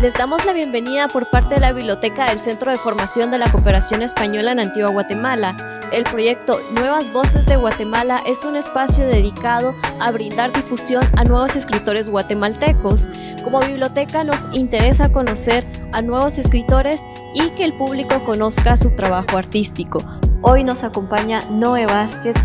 Les damos la bienvenida por parte de la Biblioteca del Centro de Formación de la Cooperación Española en Antigua Guatemala. El proyecto Nuevas Voces de Guatemala es un espacio dedicado a brindar difusión a nuevos escritores guatemaltecos. Como biblioteca nos interesa conocer a nuevos escritores y que el público conozca su trabajo artístico. Hoy nos acompaña Noé Vázquez.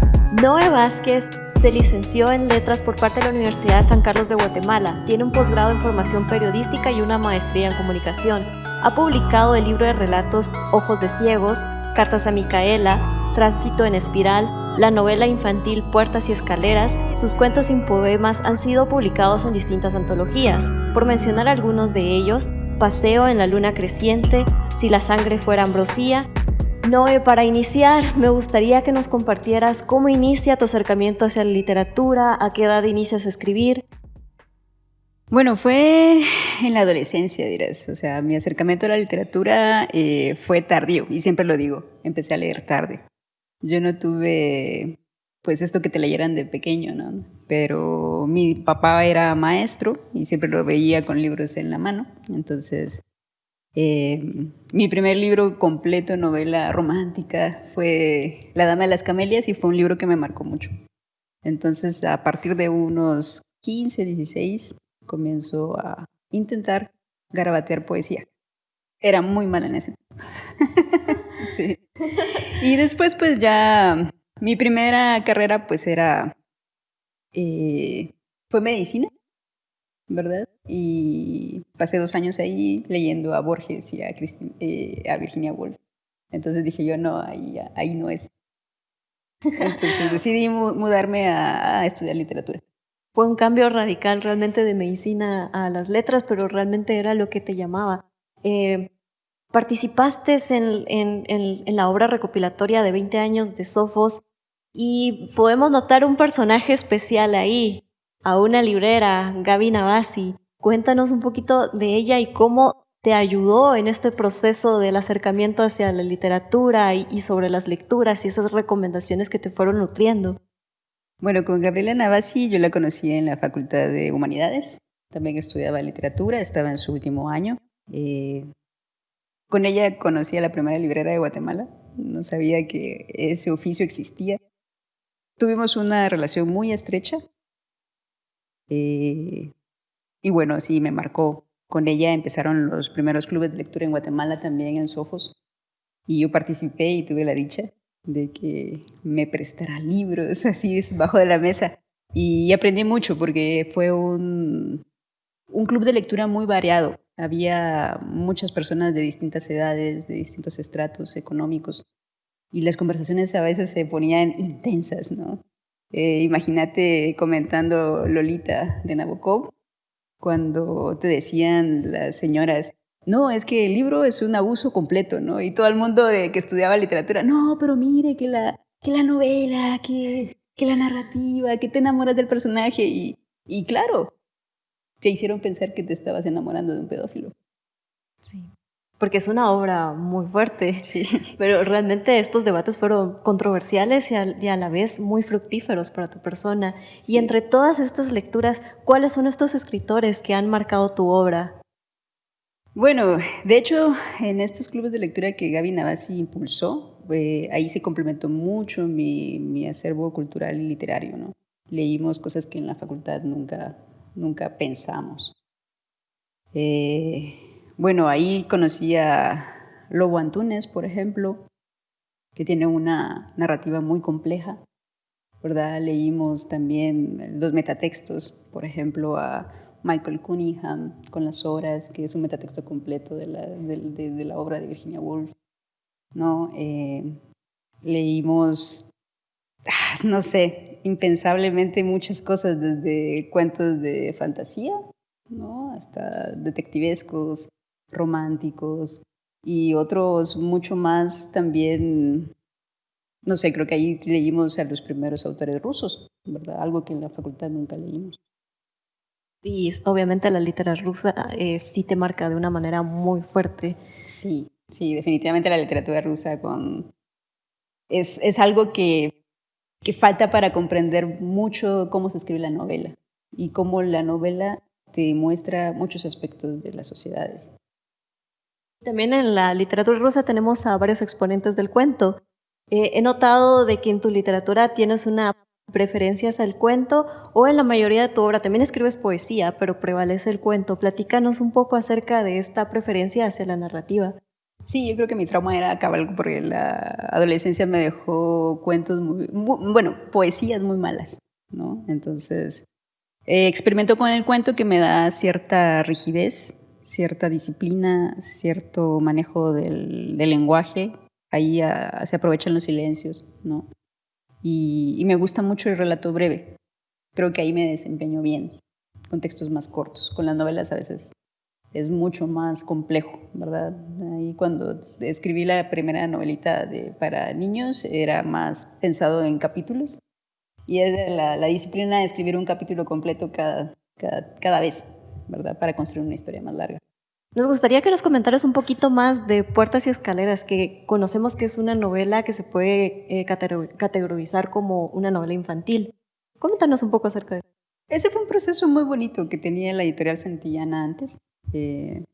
Noé Vázquez se licenció en Letras por parte de la Universidad de San Carlos de Guatemala. Tiene un posgrado en formación periodística y una maestría en comunicación. Ha publicado el libro de relatos Ojos de Ciegos, Cartas a Micaela, Tránsito en Espiral, la novela infantil Puertas y Escaleras, sus cuentos y poemas han sido publicados en distintas antologías. Por mencionar algunos de ellos, Paseo en la Luna Creciente, Si la Sangre Fuera Ambrosía Noé, para iniciar, me gustaría que nos compartieras cómo inicia tu acercamiento hacia la literatura, a qué edad inicias a escribir. Bueno, fue en la adolescencia, dirás. O sea, mi acercamiento a la literatura eh, fue tardío, y siempre lo digo, empecé a leer tarde. Yo no tuve, pues, esto que te leyeran de pequeño, ¿no? Pero mi papá era maestro y siempre lo veía con libros en la mano. Entonces, eh, mi primer libro completo, novela romántica, fue La Dama de las Camelias y fue un libro que me marcó mucho. Entonces, a partir de unos 15, 16, comienzo a intentar garabatear poesía. Era muy mala en ese sí. Y después, pues ya, mi primera carrera, pues era, eh, fue medicina. ¿Verdad? Y pasé dos años ahí leyendo a Borges y a, eh, a Virginia Woolf. Entonces dije yo, no, ahí, ahí no es. Entonces decidí mudarme a, estudiar literatura. Fue un cambio radical realmente de medicina a las letras, pero realmente era lo que te llamaba. Eh, participaste en, en, en, la obra recopilatoria de 20 años de Sofos y podemos notar un personaje especial ahí, a una librera, Gaby Navasi. Cuéntanos un poquito de ella y cómo te ayudó en este proceso del acercamiento hacia la literatura y, sobre las lecturas y esas recomendaciones que te fueron nutriendo. Bueno, con Gabriela Navasi yo la conocí en la Facultad de Humanidades. También estudiaba literatura, estaba en su último año. Eh, con ella conocí a la primera librera de Guatemala. No sabía que ese oficio existía. Tuvimos una relación muy estrecha. Eh, y bueno, sí, me marcó. Con ella empezaron los primeros clubes de lectura en Guatemala, también en Sofos. Y yo participé y tuve la dicha de que me prestara libros así bajo de la mesa. Y aprendí mucho porque fue un, un club de lectura muy variado. Había muchas personas de distintas edades, de distintos estratos económicos. Y las conversaciones a veces se ponían intensas, ¿no? Eh, imagínate comentando Lolita de Nabokov, cuando te decían las señoras, no, es que el libro es un abuso completo, ¿no? Y todo el mundo de, que estudiaba literatura, no, pero mire que la, que la novela, que, que la narrativa, que te enamoras del personaje. Y, y claro, te hicieron pensar que te estabas enamorando de un pedófilo. Sí porque es una obra muy fuerte, sí. pero realmente estos debates fueron controversiales y a, la vez muy fructíferos para tu persona. Y entre todas estas lecturas, ¿cuáles son estos escritores que han marcado tu obra? Bueno, de hecho, en estos clubes de lectura que Gaby Navasi impulsó, eh, ahí se complementó mucho mi, mi, acervo cultural y literario. ¿no? Leímos cosas que en la facultad nunca, nunca pensamos. Eh, bueno, ahí conocí a Lobo Antunes, por ejemplo, que tiene una narrativa muy compleja. ¿verdad? Leímos también los metatextos, por ejemplo, a Michael Cunningham con las horas, que es un metatexto completo de la, de, la obra de Virginia Woolf. ¿no? Eh, leímos, ah, no sé, impensablemente muchas cosas, desde cuentos de fantasía ¿no? hasta detectivescos, románticos y otros mucho más también, no sé, creo que ahí leímos a los primeros autores rusos, ¿verdad? Algo que en la facultad nunca leímos. Y obviamente la literatura rusa eh, sí te marca de una manera muy fuerte. Sí, sí, definitivamente la literatura rusa con... es, es algo que, que falta para comprender mucho cómo se escribe la novela y cómo la novela te muestra muchos aspectos de las sociedades. También en la literatura rusa tenemos a varios exponentes del cuento. Eh, he notado de que en tu literatura tienes una preferencia hacia el cuento o en la mayoría de tu obra también escribes poesía, pero prevalece el cuento. Platícanos un poco acerca de esta preferencia hacia la narrativa. Sí, yo creo que mi trauma era acabar porque la adolescencia me dejó cuentos muy, bueno, poesías muy malas, ¿no? Entonces, eh, experimento con el cuento que me da cierta rigidez, cierta disciplina, cierto manejo del, lenguaje. Ahí ah, se aprovechan los silencios, ¿no? Y, me gusta mucho el relato breve. Creo que ahí me desempeño bien, con textos más cortos. Con las novelas a veces es mucho más complejo, ¿verdad? Ahí cuando escribí la primera novelita para niños era más pensado en capítulos y es la, la, disciplina de escribir un capítulo completo cada, cada, cada, vez, ¿verdad? Para construir una historia más larga. Nos gustaría que nos comentaras un poquito más de Puertas y Escaleras, que conocemos que es una novela que se puede eh, categorizar como una novela infantil. Coméntanos un poco acerca de eso. Ese fue un proceso muy bonito que tenía la editorial Santillana antes. Eh,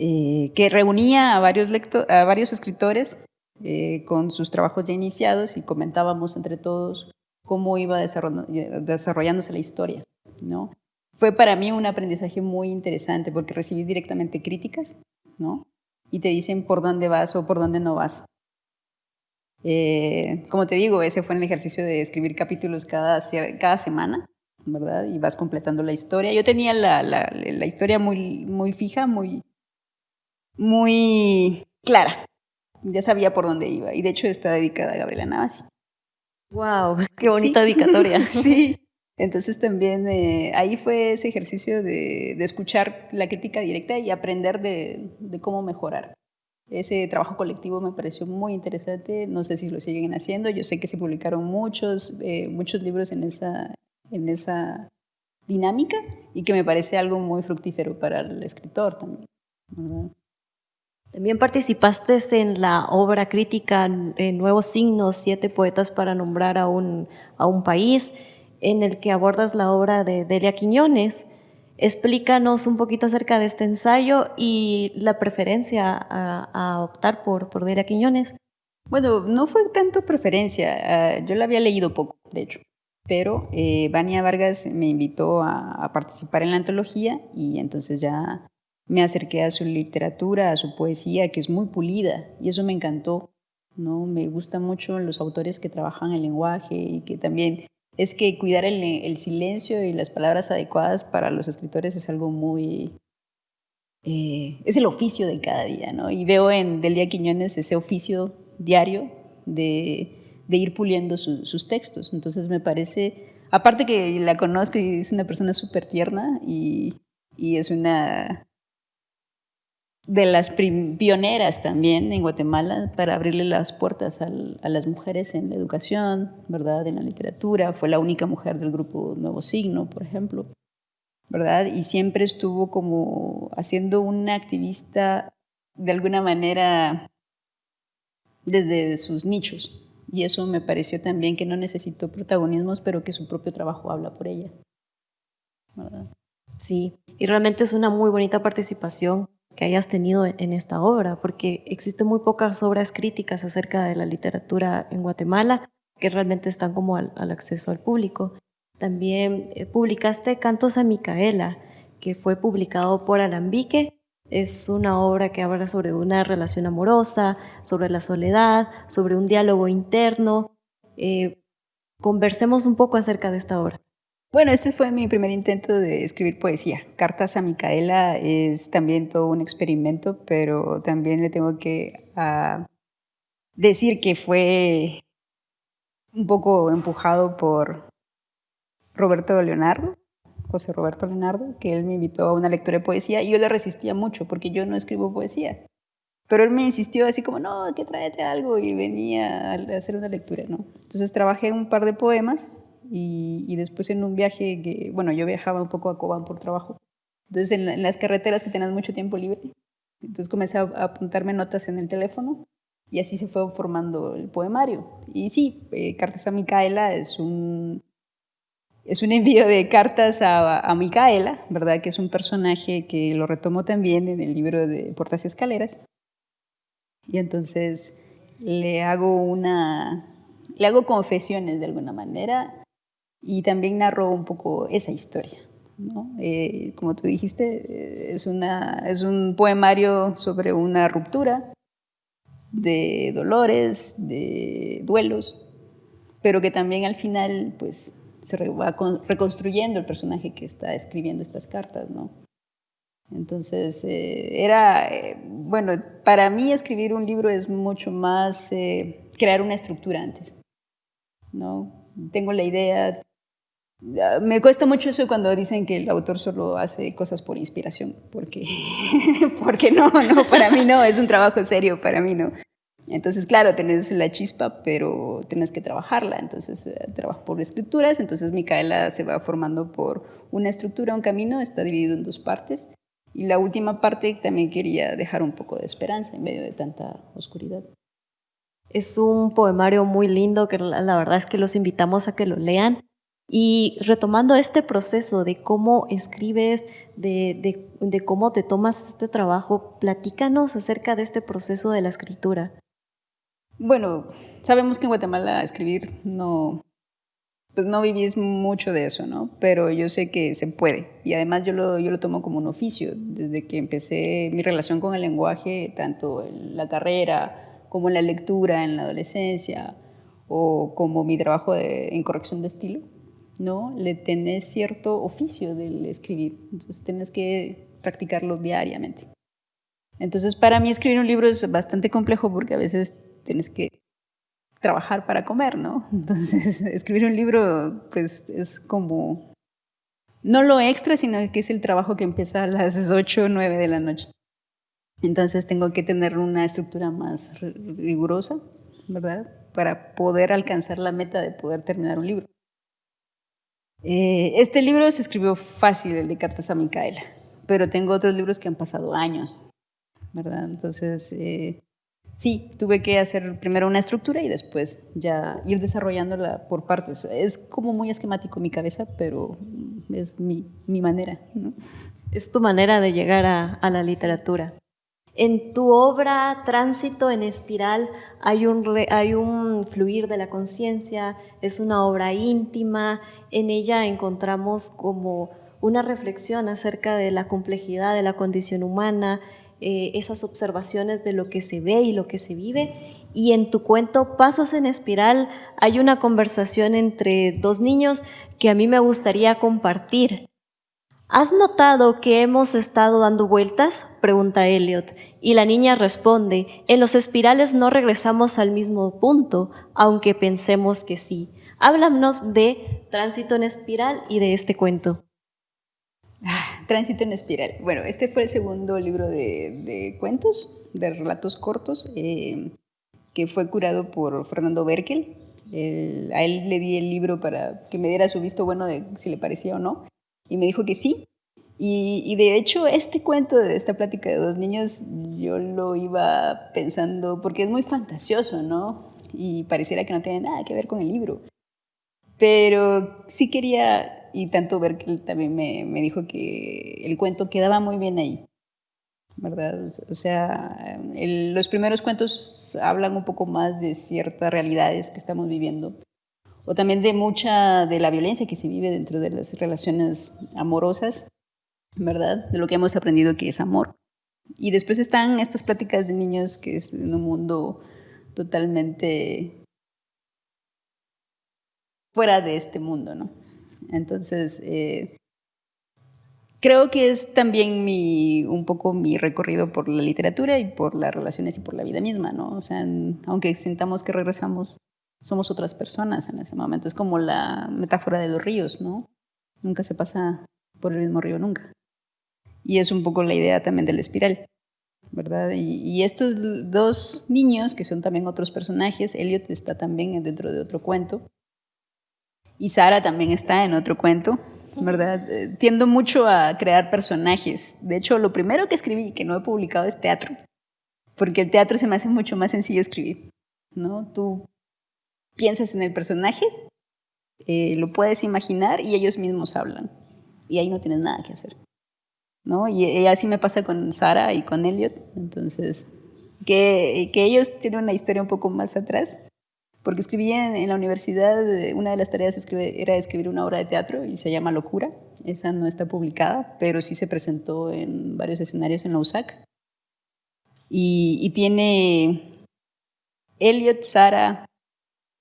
eh, que reunía a varios, a varios escritores eh, con sus trabajos ya iniciados y comentábamos entre todos cómo iba desarrollándose la historia. ¿no? Fue para mí un aprendizaje muy interesante porque recibí directamente críticas ¿no? y te dicen por dónde vas o por dónde no vas. como te digo, ese fue el ejercicio de escribir capítulos cada, cada semana ¿verdad? Y vas completando la historia. Yo tenía la, la, la historia muy, muy fija, muy, muy clara. Ya sabía por dónde iba. Y de hecho está dedicada a Gabriela Navas. ¡Wow! ¡Qué bonita dedicatoria! sí. Entonces también eh, ahí fue ese ejercicio de, de, escuchar la crítica directa y aprender de, de, cómo mejorar. Ese trabajo colectivo me pareció muy interesante, no sé si lo siguen haciendo, yo sé que se publicaron muchos, eh, muchos libros en esa, en esa dinámica y que me parece algo muy fructífero para el escritor también. También participaste en la obra crítica en Nuevos Signos, Siete Poetas para Nombrar a un, a un País, en el que abordas la obra de Delia Quiñones. Explícanos un poquito acerca de este ensayo y la preferencia a, optar por, por Delia Quiñones. Bueno, no fue tanto preferencia, ah, yo la había leído poco, de hecho pero eh, Vania Vargas me invitó a, participar en la antología y entonces ya me acerqué a su literatura, a su poesía, que es muy pulida y eso me encantó. ¿no? Me gustan mucho los autores que trabajan el lenguaje y que también es que cuidar el, silencio y las palabras adecuadas para los escritores es algo muy... Eh, es el oficio de cada día, ¿no? Y veo en Delia Quiñones ese oficio diario de de ir puliendo sus textos. Entonces me parece, aparte que la conozco y es una persona súper tierna y, es una de las pioneras también en Guatemala para abrirle las puertas a las mujeres en la educación, ¿verdad? En la literatura. Fue la única mujer del grupo Nuevo Signo, por ejemplo, ¿verdad? Y siempre estuvo como haciendo una activista de alguna manera desde sus nichos, y eso me pareció también que no necesitó protagonismos, pero que su propio trabajo habla por ella. Sí, y realmente es una muy bonita participación que hayas tenido en esta obra, porque existen muy pocas obras críticas acerca de la literatura en Guatemala que realmente están como al, acceso al público. También eh, publicaste Cantos a Micaela, que fue publicado por Alambique es una obra que habla sobre una relación amorosa, sobre la soledad, sobre un diálogo interno. Eh, conversemos un poco acerca de esta obra. Bueno, este fue mi primer intento de escribir poesía. Cartas a Micaela es también todo un experimento, pero también le tengo que ah, decir que fue un poco empujado por Roberto Leonardo, José Roberto Leonardo, que él me invitó a una lectura de poesía y yo le resistía mucho porque yo no escribo poesía. Pero él me insistió así como, no, que tráete algo y venía a hacer una lectura, ¿no? Entonces trabajé un par de poemas y, después en un viaje que, bueno, yo viajaba un poco a Cobán por trabajo. Entonces en, las carreteras que tenías mucho tiempo libre, entonces comencé a, apuntarme notas en el teléfono y así se fue formando el poemario. Y sí, eh, Cartas a Micaela es un es un envío de cartas a, a, Micaela, ¿verdad? Que es un personaje que lo retomo también en el libro de Puertas y Escaleras. Y entonces le hago una, le hago confesiones de alguna manera y también narro un poco esa historia. ¿no? Eh, como tú dijiste, es, una, es un poemario sobre una ruptura de dolores, de duelos, pero que también al final pues se va reconstruyendo el personaje que está escribiendo estas cartas, ¿no? Entonces, eh, era, eh, bueno, para mí escribir un libro es mucho más eh, crear una estructura antes, ¿no? Tengo la idea, me cuesta mucho eso cuando dicen que el autor solo hace cosas por inspiración, porque, porque no, no, para mí no, es un trabajo serio, para mí no. Entonces, claro, tenés la chispa, pero tienes que trabajarla. Entonces, eh, trabajo por escrituras. Entonces, Micaela se va formando por una estructura, un camino, está dividido en dos partes. Y la última parte también quería dejar un poco de esperanza en medio de tanta oscuridad. Es un poemario muy lindo que la verdad es que los invitamos a que lo lean. Y retomando este proceso de cómo escribes, de, de, de, cómo te tomas este trabajo, platícanos acerca de este proceso de la escritura. Bueno, sabemos que en Guatemala escribir no, pues no vivís mucho de eso, ¿no? Pero yo sé que se puede. Y además yo lo, yo lo tomo como un oficio. Desde que empecé mi relación con el lenguaje, tanto en la carrera como en la lectura, en la adolescencia, o como mi trabajo en corrección de estilo, ¿no? Le tenés cierto oficio del escribir. Entonces tienes que practicarlo diariamente. Entonces para mí escribir un libro es bastante complejo porque a veces tienes que trabajar para comer, ¿no? Entonces, escribir un libro, pues es como, no lo extra, sino que es el trabajo que empieza a las 8 o 9 de la noche. Entonces tengo que tener una estructura más rigurosa, ¿verdad? Para poder alcanzar la meta de poder terminar un libro. Eh, este libro se escribió fácil, el de Cartas a Micaela, pero tengo otros libros que han pasado años, ¿verdad? Entonces, eh, sí, tuve que hacer primero una estructura y después ya ir desarrollándola por partes. Es como muy esquemático mi cabeza, pero es mi, mi manera. ¿no? Es tu manera de llegar a, a la literatura. En tu obra Tránsito en Espiral hay un, fluir de la conciencia, es una obra íntima, en ella encontramos como una reflexión acerca de la complejidad de la condición humana, eh, esas observaciones de lo que se ve y lo que se vive. Y en tu cuento Pasos en Espiral hay una conversación entre dos niños que a mí me gustaría compartir. ¿Has notado que hemos estado dando vueltas? pregunta Elliot. Y la niña responde, en los espirales no regresamos al mismo punto, aunque pensemos que sí. Háblanos de tránsito en espiral y de este cuento. Ah, Tránsito en espiral. Bueno, este fue el segundo libro de, cuentos, de relatos cortos, eh, que fue curado por Fernando Berkel. a él le di el libro para que me diera su visto bueno de si le parecía o no, y me dijo que sí. Y, de hecho, este cuento de esta plática de dos niños, yo lo iba pensando, porque es muy fantasioso, ¿no? Y pareciera que no tiene nada que ver con el libro. Pero sí quería y tanto Berkel también me, me, dijo que el cuento quedaba muy bien ahí, ¿verdad? O sea, los primeros cuentos hablan un poco más de ciertas realidades que estamos viviendo, o también de mucha de la violencia que se vive dentro de las relaciones amorosas, ¿verdad? De lo que hemos aprendido que es amor. Y después están estas pláticas de niños que es en un mundo totalmente fuera de este mundo, ¿no? Entonces, eh, creo que es también mi, un poco mi recorrido por la literatura y por las relaciones y por la vida misma, ¿no? O sea, aunque sintamos que regresamos, somos otras personas en ese momento. Es como la metáfora de los ríos, ¿no? Nunca se pasa por el mismo río, nunca. Y es un poco la idea también de la espiral, ¿verdad? Y, y estos dos niños, que son también otros personajes, Elliot está también dentro de otro cuento, y Sara también está en otro cuento, ¿verdad? Eh, tiendo mucho a crear personajes. De hecho, lo primero que escribí y que no he publicado es teatro, porque el teatro se me hace mucho más sencillo escribir, ¿no? Tú piensas en el personaje eh, lo puedes imaginar y ellos mismos hablan. Y ahí no tienes nada que hacer. ¿no? Y, así me pasa con Sara y con Elliot. Entonces, que, que, ellos tienen una historia un poco más atrás. Porque escribí en, la universidad, una de las tareas era escribir una obra de teatro y se llama Locura. Esa no está publicada, pero sí se presentó en varios escenarios en la USAC. Y, y tiene Elliot, Sara,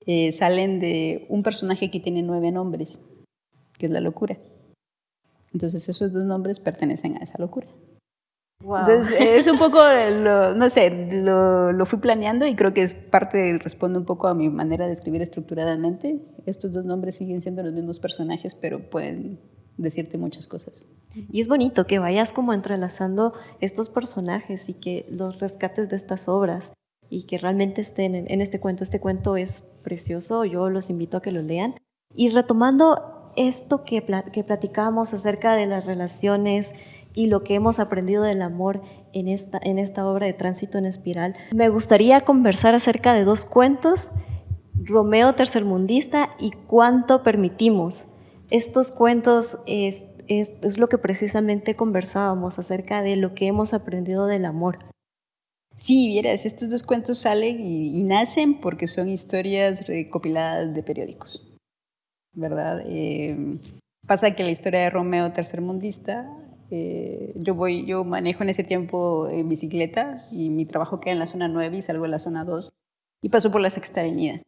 eh, salen de un personaje que tiene nueve nombres, que es la locura. Entonces esos dos nombres pertenecen a esa locura. Entonces es un poco, no sé, lo, fui planeando y creo que es parte, responde un poco a mi manera de escribir estructuradamente. Estos dos nombres siguen siendo los mismos personajes, pero pueden decirte muchas cosas. Y es bonito que vayas como entrelazando estos personajes y que los rescates de estas obras y que realmente estén en, este cuento. Este cuento es precioso, yo los invito a que lo lean. Y retomando esto que, que platicamos acerca de las relaciones y lo que hemos aprendido del amor en esta, en esta obra de Tránsito en Espiral, me gustaría conversar acerca de dos cuentos, Romeo Tercermundista y Cuánto Permitimos. Estos cuentos es, es, es lo que precisamente conversábamos acerca de lo que hemos aprendido del amor. Sí, vieras, estos dos cuentos salen y, nacen porque son historias recopiladas de periódicos, ¿verdad? Eh, pasa que la historia de Romeo tercermundista, eh, yo voy, yo manejo en ese tiempo en bicicleta y mi trabajo queda en la zona 9 y salgo de la zona 2 y paso por la sexta avenida.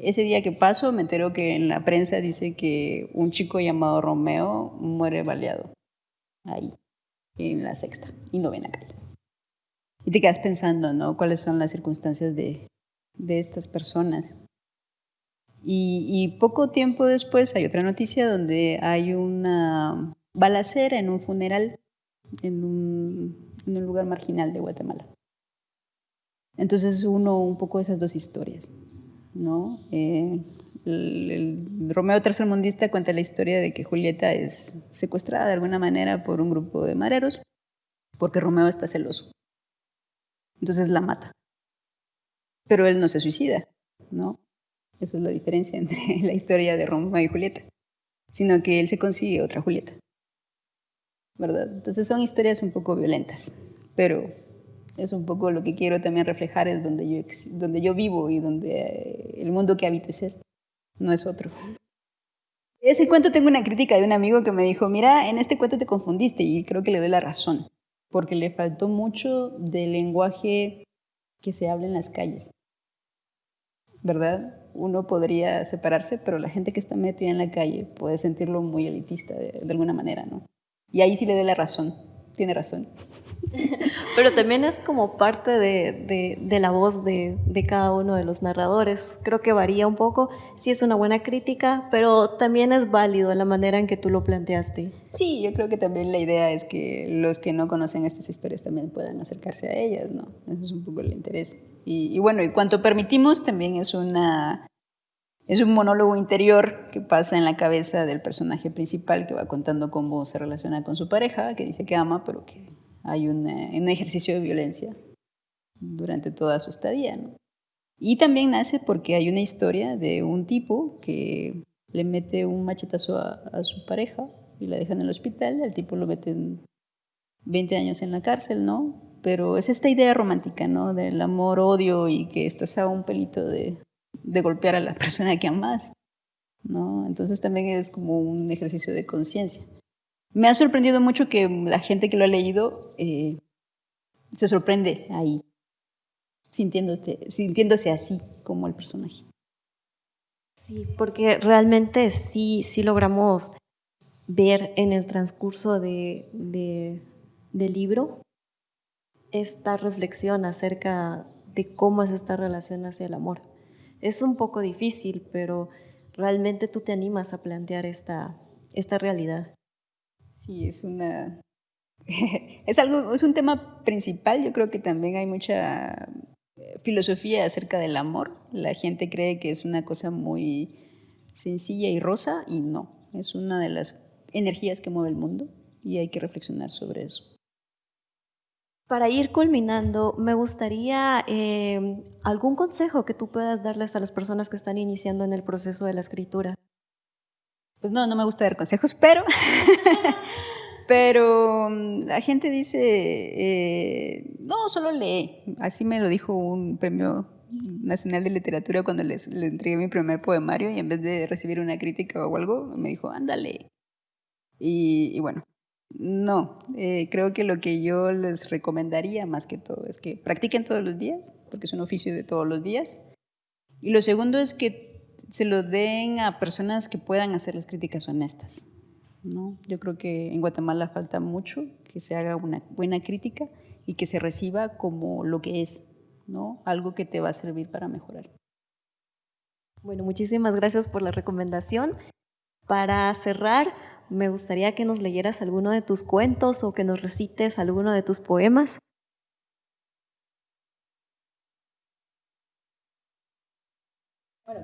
Ese día que paso me entero que en la prensa dice que un chico llamado Romeo muere baleado ahí, en la sexta y novena calle. Y te quedas pensando, ¿no? ¿Cuáles son las circunstancias de, de estas personas? Y, poco tiempo después hay otra noticia donde hay una balacera en un funeral en un, en un lugar marginal de Guatemala. Entonces uno un poco esas dos historias, ¿no? Eh, el, el, Romeo tercermundista cuenta la historia de que Julieta es secuestrada de alguna manera por un grupo de mareros porque Romeo está celoso entonces la mata. Pero él no se suicida, ¿no? Esa es la diferencia entre la historia de Romeo y Julieta, sino que él se consigue otra Julieta, ¿verdad? Entonces son historias un poco violentas, pero es un poco lo que quiero también reflejar, es donde yo, donde yo vivo y donde el mundo que habito es este, no es otro. Ese cuento tengo una crítica de un amigo que me dijo, mira, en este cuento te confundiste y creo que le doy la razón porque le faltó mucho del lenguaje que se habla en las calles. ¿Verdad? Uno podría separarse, pero la gente que está metida en la calle puede sentirlo muy elitista de, alguna manera, ¿no? Y ahí sí le doy la razón, tiene razón. Pero también es como parte de, de, la voz de, de, cada uno de los narradores. Creo que varía un poco. Sí es una buena crítica, pero también es válido la manera en que tú lo planteaste. Sí, yo creo que también la idea es que los que no conocen estas historias también puedan acercarse a ellas, ¿no? Eso es un poco el interés. Y, y bueno, y cuanto permitimos también es una es un monólogo interior que pasa en la cabeza del personaje principal que va contando cómo se relaciona con su pareja, que dice que ama, pero que hay un, ejercicio de violencia durante toda su estadía. Y también nace porque hay una historia de un tipo que le mete un machetazo a, su pareja y la deja en el hospital, el tipo lo mete 20 años en la cárcel, ¿no? Pero es esta idea romántica, ¿no? Del amor-odio y que estás a un pelito de, de golpear a la persona que amas, ¿no? Entonces también es como un ejercicio de conciencia. Me ha sorprendido mucho que la gente que lo ha leído eh, se sorprende ahí, sintiéndose así como el personaje. Sí, porque realmente sí, sí logramos ver en el transcurso de, del libro esta reflexión acerca de cómo es esta relación hacia el amor. Es un poco difícil, pero realmente tú te animas a plantear esta, esta realidad. Sí, es una... es, algo, es un tema principal, yo creo que también hay mucha eh, filosofía acerca del amor. La gente cree que es una cosa muy sencilla y rosa y no, es una de las energías que mueve el mundo y hay que reflexionar sobre eso. Para ir culminando, me gustaría eh, algún consejo que tú puedas darles a las personas que están iniciando en el proceso de la escritura. Pues no, no me gusta dar consejos, pero, pero mm, la gente dice, eh, no, solo lee. Así me lo dijo un premio nacional de literatura cuando les, le entregué mi primer poemario y en vez de recibir una crítica o algo, me dijo, ándale. Y, bueno, no, eh, creo que lo que yo les recomendaría más que todo es que practiquen todos los días, porque es un oficio de todos los días. Y lo segundo es que se lo den a personas que puedan hacer las críticas honestas. ¿no? Yo creo que en Guatemala falta mucho que se haga una buena crítica y que se reciba como lo que es, ¿no? algo que te va a servir para mejorar. Bueno, muchísimas gracias por la recomendación. Para cerrar, me gustaría que nos leyeras alguno de tus cuentos o que nos recites alguno de tus poemas.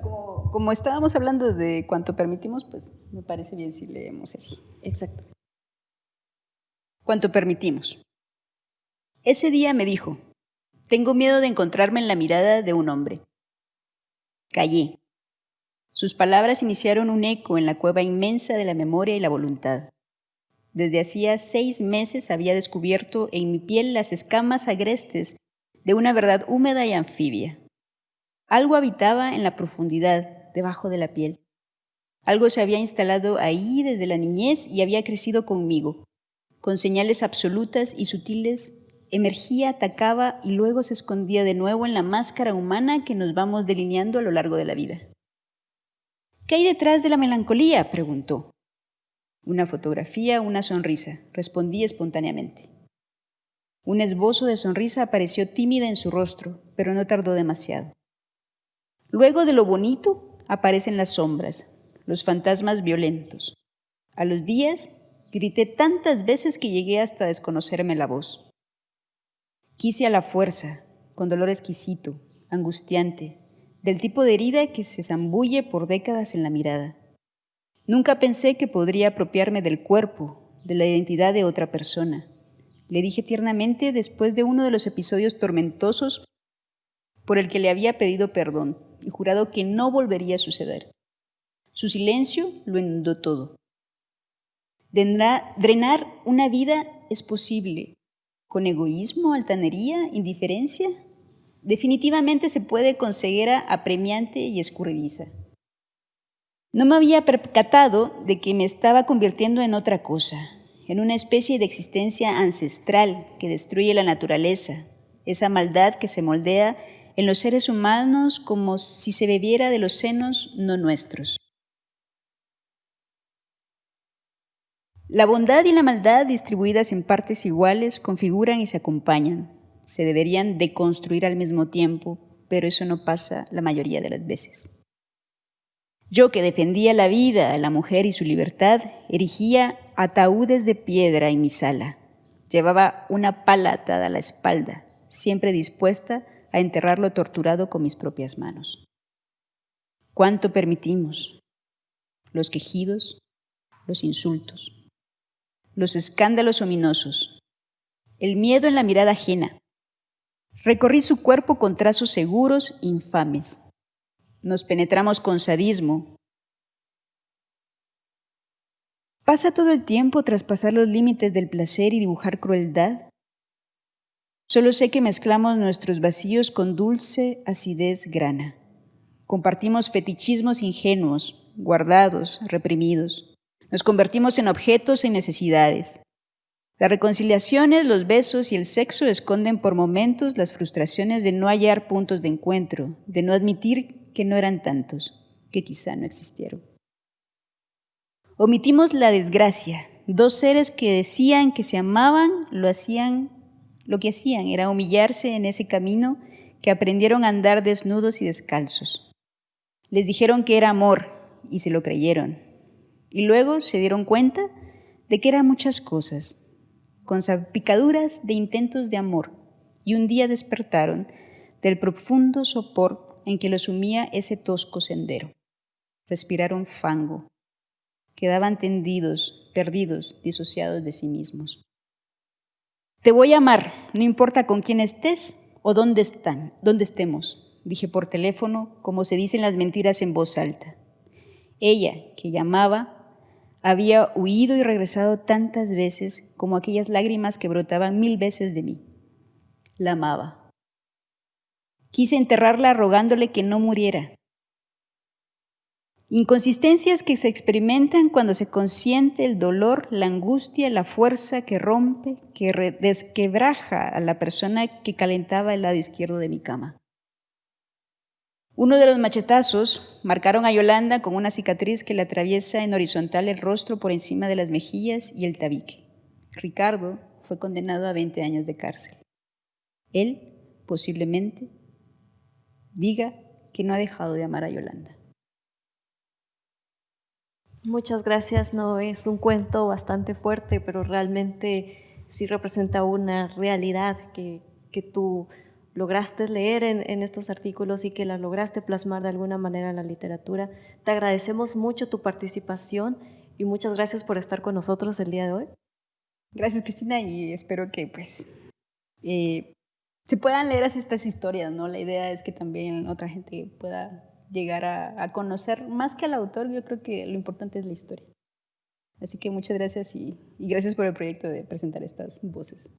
como estábamos hablando de cuánto permitimos, pues me parece bien si leemos así. Exacto. Cuánto permitimos. Ese día me dijo, tengo miedo de encontrarme en la mirada de un hombre. Callé. Sus palabras iniciaron un eco en la cueva inmensa de la memoria y la voluntad. Desde hacía seis meses había descubierto en mi piel las escamas agrestes de una verdad húmeda y anfibia. Algo habitaba en la profundidad, debajo de la piel. Algo se había instalado ahí desde la niñez y había crecido conmigo. Con señales absolutas y sutiles, emergía, atacaba y luego se escondía de nuevo en la máscara humana que nos vamos delineando a lo largo de la vida. ¿Qué hay detrás de la melancolía? preguntó. Una fotografía, una sonrisa, respondí espontáneamente. Un esbozo de sonrisa apareció tímida en su rostro, pero no tardó demasiado. Luego de lo bonito, aparecen las sombras, los fantasmas violentos. A los días grité tantas veces que llegué hasta desconocerme la voz. Quise a la fuerza, con dolor exquisito, angustiante, del tipo de herida que se zambulle por décadas en la mirada. Nunca pensé que podría apropiarme del cuerpo, de la identidad de otra persona. Le dije tiernamente después de uno de los episodios tormentosos por el que le había pedido perdón y jurado que no volvería a suceder. Su silencio lo inundó todo. Drenar una vida es posible. ¿Con egoísmo, altanería, indiferencia? Definitivamente se puede con ceguera apremiante y escurridiza. No me había percatado de que me estaba convirtiendo en otra cosa, en una especie de existencia ancestral que destruye la naturaleza, esa maldad que se moldea en los seres humanos como si se bebiera de los senos no nuestros. La bondad y la maldad distribuidas en partes iguales configuran y se acompañan. Se deberían deconstruir al mismo tiempo, pero eso no pasa la mayoría de las veces. Yo que defendía la vida, la mujer y su libertad, erigía ataúdes de piedra en mi sala. Llevaba una pala atada a la espalda, siempre dispuesta a enterrarlo torturado con mis propias manos. ¿Cuánto permitimos? Los quejidos, los insultos, los escándalos ominosos, el miedo en la mirada ajena. Recorrí su cuerpo con trazos seguros, infames. Nos penetramos con sadismo. ¿Pasa todo el tiempo tras pasar los límites del placer y dibujar crueldad? Solo sé que mezclamos nuestros vacíos con dulce acidez grana. Compartimos fetichismos ingenuos, guardados, reprimidos. Nos convertimos en objetos y necesidades. Las reconciliaciones, los besos y el sexo esconden por momentos las frustraciones de no hallar puntos de encuentro, de no admitir que no eran tantos, que quizá no existieron. Omitimos la desgracia. Dos seres que decían que se amaban lo hacían lo que hacían era humillarse en ese camino que aprendieron a andar desnudos y descalzos. Les dijeron que era amor y se lo creyeron. Y luego se dieron cuenta de que eran muchas cosas, con salpicaduras de intentos de amor, y un día despertaron del profundo sopor en que los sumía ese tosco sendero. Respiraron fango. Quedaban tendidos, perdidos, disociados de sí mismos. Te voy a amar, no importa con quién estés o dónde están, dónde estemos, dije por teléfono, como se dicen las mentiras en voz alta. Ella, que llamaba, Había huido y regresado tantas veces como aquellas lágrimas que brotaban mil veces de mí. La amaba. Quise enterrarla rogándole que no muriera. Inconsistencias que se experimentan cuando se consiente el dolor, la angustia, la fuerza que rompe, que desquebraja a la persona que calentaba el lado izquierdo de mi cama. Uno de los machetazos marcaron a Yolanda con una cicatriz que le atraviesa en horizontal el rostro por encima de las mejillas y el tabique. Ricardo fue condenado a 20 años de cárcel. Él, posiblemente, diga que no ha dejado de amar a Yolanda. Muchas gracias, no es un cuento bastante fuerte, pero realmente sí representa una realidad que, que tú lograste leer en, estos artículos y que la lograste plasmar de alguna manera en la literatura. Te agradecemos mucho tu participación y muchas gracias por estar con nosotros el día de hoy. Gracias Cristina y espero que pues eh, se puedan leer estas historias, ¿no? La idea es que también otra gente pueda llegar a, conocer más que al autor, yo creo que lo importante es la historia. Así que muchas gracias y gracias por el proyecto de presentar estas voces.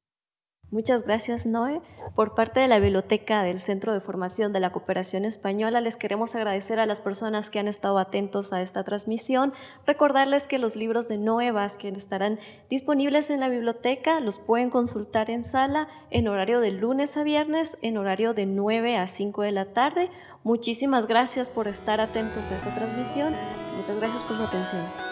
Muchas gracias, Noé. Por parte de la Biblioteca del Centro de Formación de la Cooperación Española, les queremos agradecer a las personas que han estado atentos a esta transmisión. Recordarles que los libros de Noé Vázquez estarán disponibles en la biblioteca, los pueden consultar en sala en horario de lunes a viernes, en horario de 9 a 5 de la tarde. Muchísimas gracias por estar atentos a esta transmisión. Muchas gracias por su atención.